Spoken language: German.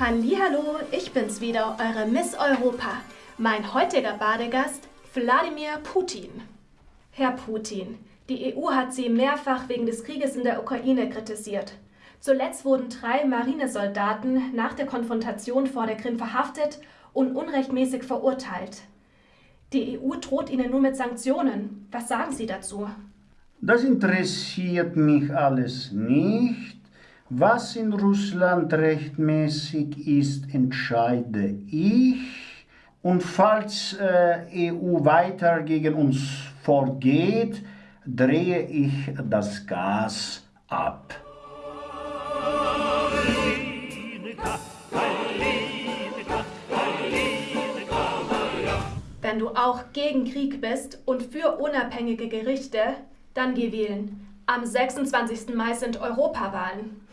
Hallo, ich bin's wieder, eure Miss Europa. Mein heutiger Badegast, Wladimir Putin. Herr Putin, die EU hat Sie mehrfach wegen des Krieges in der Ukraine kritisiert. Zuletzt wurden drei Marinesoldaten nach der Konfrontation vor der Krim verhaftet und unrechtmäßig verurteilt. Die EU droht Ihnen nun mit Sanktionen. Was sagen Sie dazu? Das interessiert mich alles nicht. Was in Russland rechtmäßig ist, entscheide ich. Und falls äh, EU weiter gegen uns vorgeht, drehe ich das Gas ab. Wenn du auch gegen Krieg bist und für unabhängige Gerichte, dann geh wählen. Am 26. Mai sind Europawahlen.